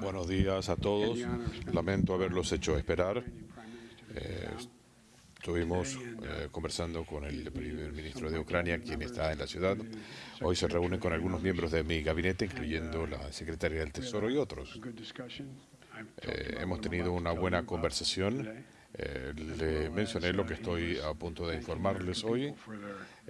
Buenos días a todos. Lamento haberlos hecho esperar. Eh, estuvimos eh, conversando con el primer ministro de Ucrania, quien está en la ciudad. Hoy se reúne con algunos miembros de mi gabinete, incluyendo la secretaria del Tesoro y otros. Eh, hemos tenido una buena conversación eh, le mencioné lo que estoy a punto de informarles hoy.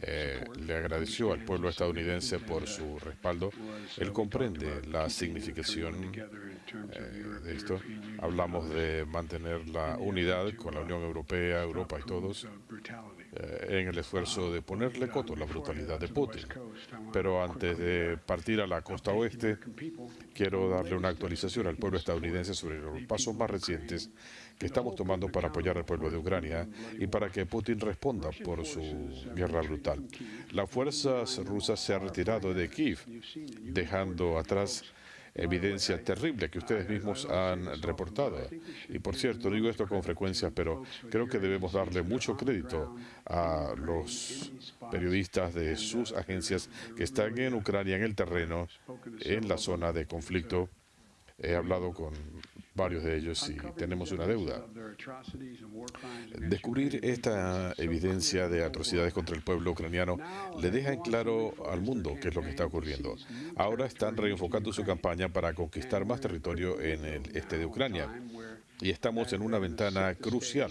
Eh, le agradeció al pueblo estadounidense por su respaldo. Él comprende la significación eh, de esto. Hablamos de mantener la unidad con la Unión Europea, Europa y todos en el esfuerzo de ponerle coto a la brutalidad de Putin. Pero antes de partir a la costa oeste, quiero darle una actualización al pueblo estadounidense sobre los pasos más recientes que estamos tomando para apoyar al pueblo de Ucrania y para que Putin responda por su guerra brutal. Las fuerzas rusas se han retirado de Kiev, dejando atrás evidencia terrible que ustedes mismos han reportado. Y por cierto, digo esto con frecuencia, pero creo que debemos darle mucho crédito a los periodistas de sus agencias que están en Ucrania, en el terreno, en la zona de conflicto. He hablado con varios de ellos y tenemos una deuda. Descubrir esta evidencia de atrocidades contra el pueblo ucraniano le deja en claro al mundo qué es lo que está ocurriendo. Ahora están reenfocando su campaña para conquistar más territorio en el este de Ucrania y estamos en una ventana crucial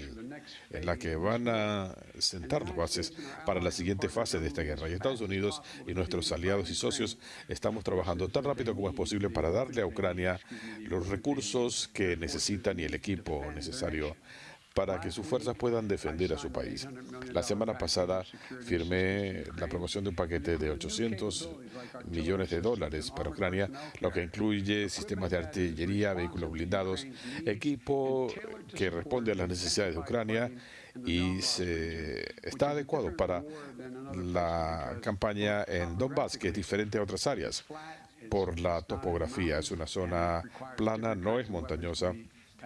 en la que van a sentar las bases para la siguiente fase de esta guerra. Y Estados Unidos y nuestros aliados y socios estamos trabajando tan rápido como es posible para darle a Ucrania los recursos que necesitan y el equipo necesario para que sus fuerzas puedan defender a su país. La semana pasada firmé la promoción de un paquete de 800 millones de dólares para Ucrania, lo que incluye sistemas de artillería, vehículos blindados, equipo que responde a las necesidades de Ucrania y se, está adecuado para la campaña en Donbass, que es diferente a otras áreas por la topografía. Es una zona plana, no es montañosa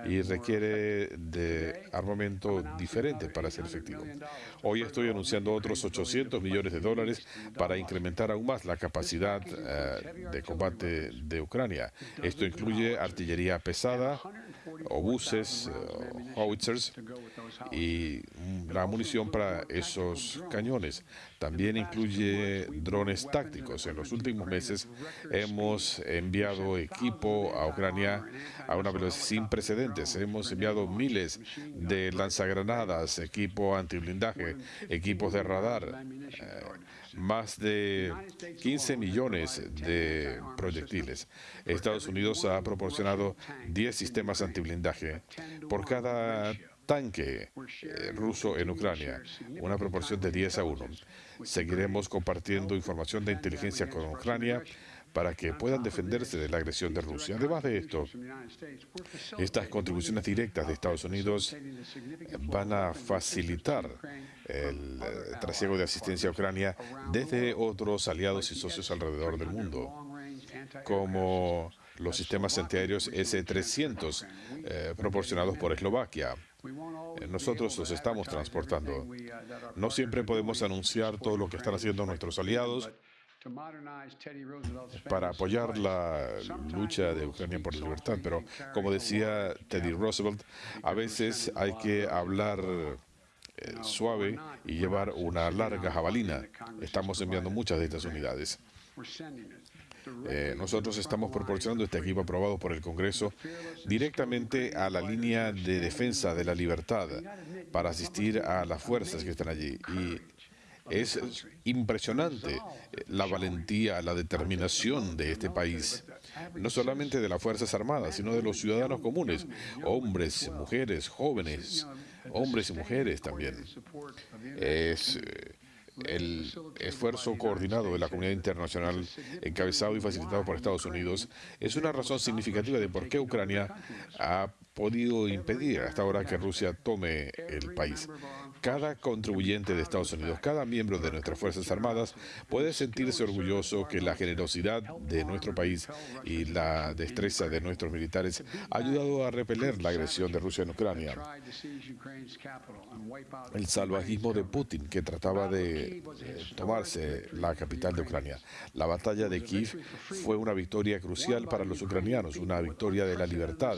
y requiere de armamento diferente para ser efectivo. Hoy estoy anunciando otros 800 millones de dólares para incrementar aún más la capacidad eh, de combate de Ucrania. Esto incluye artillería pesada, obuses, uh, howitzers y la munición para esos cañones. También incluye drones tácticos. En los últimos meses hemos enviado equipo a Ucrania a una velocidad sin precedentes. Hemos enviado miles de lanzagranadas, equipo antiblindaje, equipos de radar, eh, más de 15 millones de proyectiles. Estados Unidos ha proporcionado 10 sistemas antiblindaje por cada tanque eh, ruso en Ucrania, una proporción de 10 a 1. Seguiremos compartiendo información de inteligencia con Ucrania para que puedan defenderse de la agresión de Rusia. Además de esto, estas contribuciones directas de Estados Unidos van a facilitar el eh, trasiego de asistencia a Ucrania desde otros aliados y socios alrededor del mundo, como los sistemas antiaéreos S-300 eh, proporcionados por Eslovaquia. Eh, nosotros los estamos transportando. No siempre podemos anunciar todo lo que están haciendo nuestros aliados, para apoyar la lucha de Ucrania por la libertad. Pero como decía Teddy Roosevelt, a veces hay que hablar eh, suave y llevar una larga jabalina. Estamos enviando muchas de estas unidades. Eh, nosotros estamos proporcionando este equipo aprobado por el Congreso directamente a la línea de defensa de la libertad para asistir a las fuerzas que están allí. Y es impresionante eh, la valentía, la determinación de este país, no solamente de las Fuerzas Armadas, sino de los ciudadanos comunes, hombres, mujeres, jóvenes, hombres y mujeres también. Es eh, el esfuerzo coordinado de la comunidad internacional, encabezado y facilitado por Estados Unidos, es una razón significativa de por qué Ucrania ha podido impedir hasta ahora que Rusia tome el país. Cada contribuyente de Estados Unidos, cada miembro de nuestras Fuerzas Armadas puede sentirse orgulloso que la generosidad de nuestro país y la destreza de nuestros militares ha ayudado a repeler la agresión de Rusia en Ucrania. El salvajismo de Putin, que trataba de eh, tomarse la capital de Ucrania. La batalla de Kiev fue una victoria crucial para los ucranianos, una victoria de la libertad,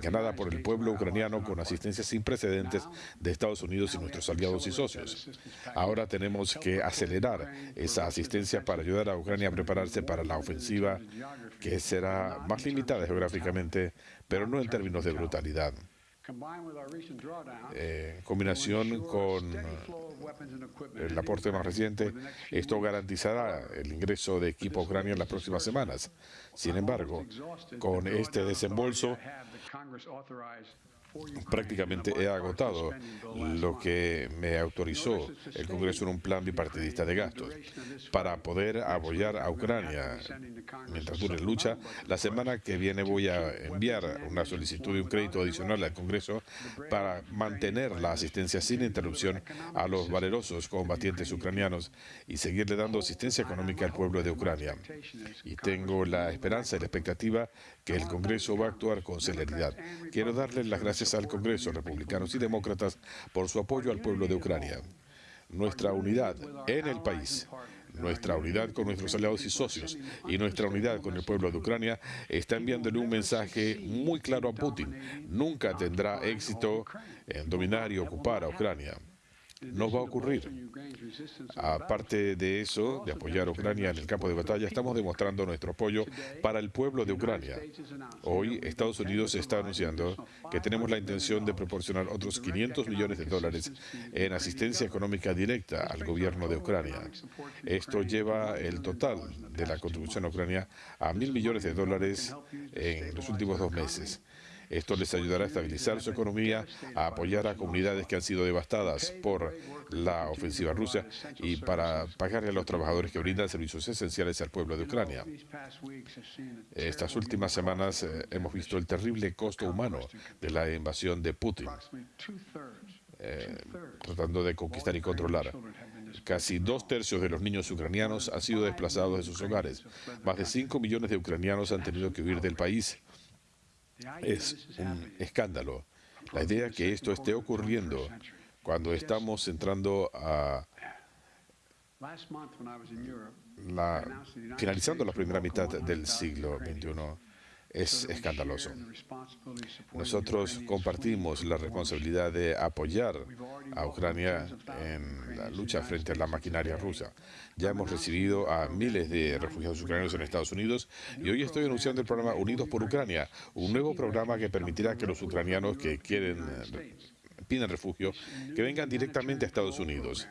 ganada por el pueblo ucraniano con asistencia sin precedentes de Estados Unidos y nuestros aliados y socios. Ahora tenemos que acelerar esa asistencia para ayudar a Ucrania a prepararse para la ofensiva que será más limitada geográficamente, pero no en términos de brutalidad. Eh, en combinación con el aporte más reciente, esto garantizará el ingreso de equipo a Ucrania en las próximas semanas. Sin embargo, con este desembolso, prácticamente he agotado lo que me autorizó el Congreso en un plan bipartidista de gastos para poder apoyar a Ucrania mientras dure la lucha. La semana que viene voy a enviar una solicitud de un crédito adicional al Congreso para mantener la asistencia sin interrupción a los valerosos combatientes ucranianos y seguirle dando asistencia económica al pueblo de Ucrania. Y tengo la esperanza y la expectativa que el Congreso va a actuar con celeridad. Quiero darles las gracias al Congreso, republicanos y demócratas, por su apoyo al pueblo de Ucrania. Nuestra unidad en el país, nuestra unidad con nuestros aliados y socios y nuestra unidad con el pueblo de Ucrania está enviándole un mensaje muy claro a Putin. Nunca tendrá éxito en dominar y ocupar a Ucrania no va a ocurrir. Aparte de eso, de apoyar a Ucrania en el campo de batalla, estamos demostrando nuestro apoyo para el pueblo de Ucrania. Hoy, Estados Unidos está anunciando que tenemos la intención de proporcionar otros 500 millones de dólares en asistencia económica directa al gobierno de Ucrania. Esto lleva el total de la contribución a Ucrania a mil millones de dólares en los últimos dos meses. Esto les ayudará a estabilizar su economía, a apoyar a comunidades que han sido devastadas por la ofensiva rusa y para pagarle a los trabajadores que brindan servicios esenciales al pueblo de Ucrania. Estas últimas semanas eh, hemos visto el terrible costo humano de la invasión de Putin, eh, tratando de conquistar y controlar. Casi dos tercios de los niños ucranianos han sido desplazados de sus hogares. Más de 5 millones de ucranianos han tenido que huir del país es un escándalo. La idea que esto esté ocurriendo cuando estamos entrando a la, finalizando la primera mitad del siglo XXI es escandaloso. Nosotros compartimos la responsabilidad de apoyar a Ucrania en la lucha frente a la maquinaria rusa. Ya hemos recibido a miles de refugiados ucranianos en Estados Unidos y hoy estoy anunciando el programa Unidos por Ucrania, un nuevo programa que permitirá que los ucranianos que quieren piden refugio que vengan directamente a Estados Unidos.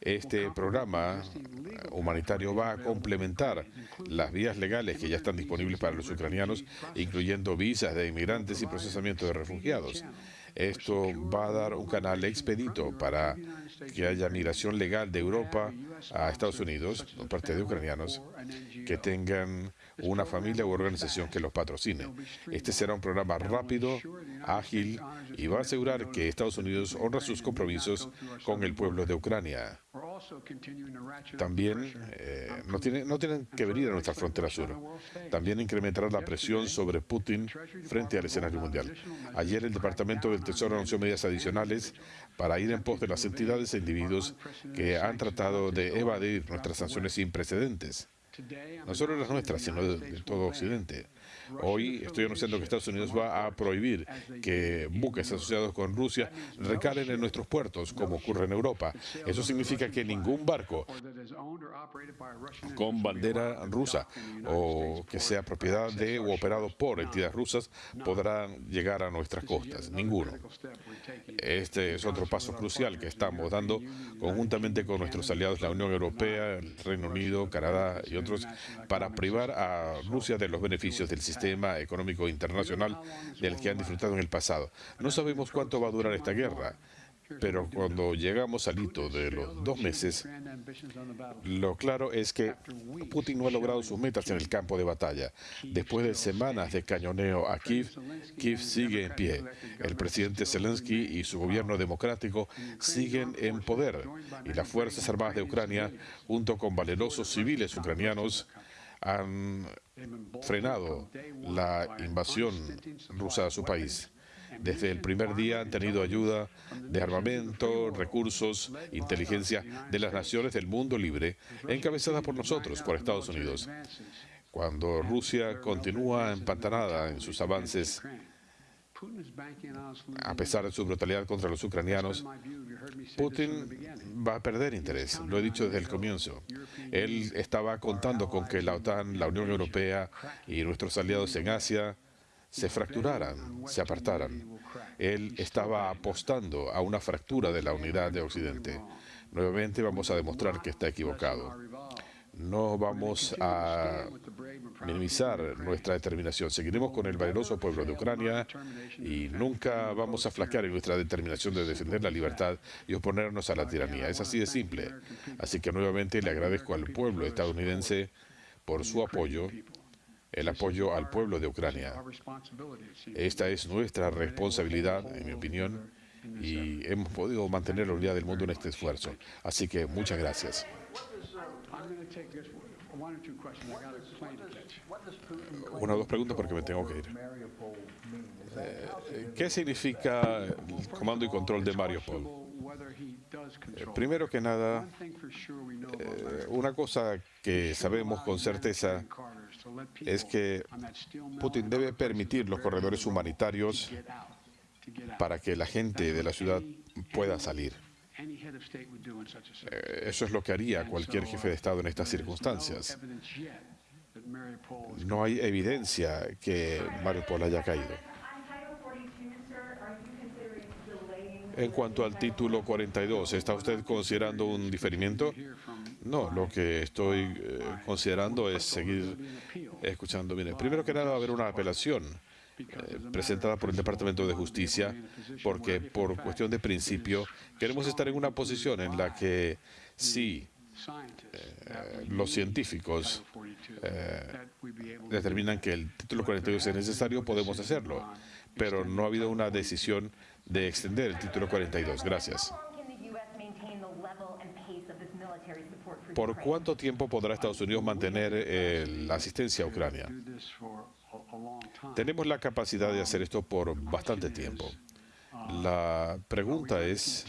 Este programa humanitario va a complementar las vías legales que ya están disponibles para los ucranianos, incluyendo visas de inmigrantes y procesamiento de refugiados. Esto va a dar un canal expedito para que haya migración legal de Europa a Estados Unidos por parte de ucranianos que tengan una familia u organización que los patrocine. Este será un programa rápido, ágil y va a asegurar que Estados Unidos honra sus compromisos con el pueblo de Ucrania. También eh, no, no tienen que venir a nuestra frontera sur. También incrementará la presión sobre Putin frente al escenario mundial. Ayer el Departamento del Tesoro anunció medidas adicionales para ir en pos de las entidades e individuos que han tratado de evadir nuestras sanciones sin precedentes no solo las nuestras, sino de, todo Occidente. Hoy estoy anunciando que Estados Unidos va a prohibir que buques asociados con Rusia recalen en nuestros puertos, como ocurre en Europa. Eso significa que ningún barco con bandera rusa o que sea propiedad de o operado por entidades rusas podrá llegar a nuestras costas. Ninguno. Este es otro paso crucial que estamos dando conjuntamente con nuestros aliados, la Unión Europea, el Reino Unido, Canadá y otros, para privar a Rusia de los beneficios del sistema económico internacional del que han disfrutado en el pasado. No sabemos cuánto va a durar esta guerra, pero cuando llegamos al hito de los dos meses, lo claro es que Putin no ha logrado sus metas en el campo de batalla. Después de semanas de cañoneo a Kiev, Kiev sigue en pie. El presidente Zelensky y su gobierno democrático siguen en poder y las Fuerzas Armadas de Ucrania, junto con valerosos civiles ucranianos, han frenado la invasión rusa a su país. Desde el primer día han tenido ayuda de armamento, recursos, inteligencia de las naciones del mundo libre, encabezadas por nosotros, por Estados Unidos. Cuando Rusia continúa empantanada en sus avances, a pesar de su brutalidad contra los ucranianos, Putin va a perder interés. Lo he dicho desde el comienzo. Él estaba contando con que la OTAN, la Unión Europea y nuestros aliados en Asia se fracturaran, se apartaran. Él estaba apostando a una fractura de la unidad de Occidente. Nuevamente vamos a demostrar que está equivocado. No vamos a minimizar nuestra determinación. Seguiremos con el valeroso pueblo de Ucrania y nunca vamos a flaquear en nuestra determinación de defender la libertad y oponernos a la tiranía. Es así de simple. Así que nuevamente le agradezco al pueblo estadounidense por su apoyo el apoyo al pueblo de Ucrania. Esta es nuestra responsabilidad, en mi opinión, y hemos podido mantener la unidad del mundo en este esfuerzo. Así que muchas gracias. Una o dos preguntas porque me tengo que ir. Eh, ¿Qué significa el comando y control de Mariupol? Eh, primero que nada, eh, una cosa que sabemos con certeza es que Putin debe permitir los corredores humanitarios para que la gente de la ciudad pueda salir. Eh, eso es lo que haría cualquier jefe de Estado en estas circunstancias. No hay evidencia que Mariupol haya caído. En cuanto al título 42, ¿está usted considerando un diferimiento? No, lo que estoy eh, considerando es seguir escuchando. Mire, primero que nada va a haber una apelación eh, presentada por el Departamento de Justicia, porque por cuestión de principio queremos estar en una posición en la que si eh, los científicos determinan que el título 42 es necesario, podemos hacerlo, pero no ha habido una decisión de extender el título 42. Gracias. ¿Por cuánto tiempo podrá Estados Unidos mantener eh, la asistencia a Ucrania? Tenemos la capacidad de hacer esto por bastante tiempo. La pregunta es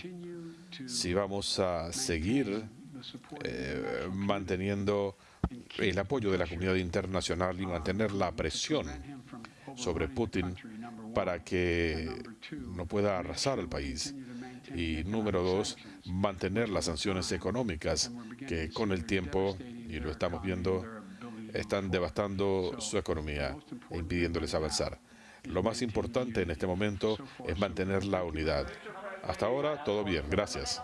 si vamos a seguir eh, manteniendo el apoyo de la comunidad internacional y mantener la presión sobre Putin para que no pueda arrasar al país. Y número dos, mantener las sanciones económicas que con el tiempo, y lo estamos viendo, están devastando su economía e impidiéndoles avanzar. Lo más importante en este momento es mantener la unidad. Hasta ahora, todo bien. Gracias.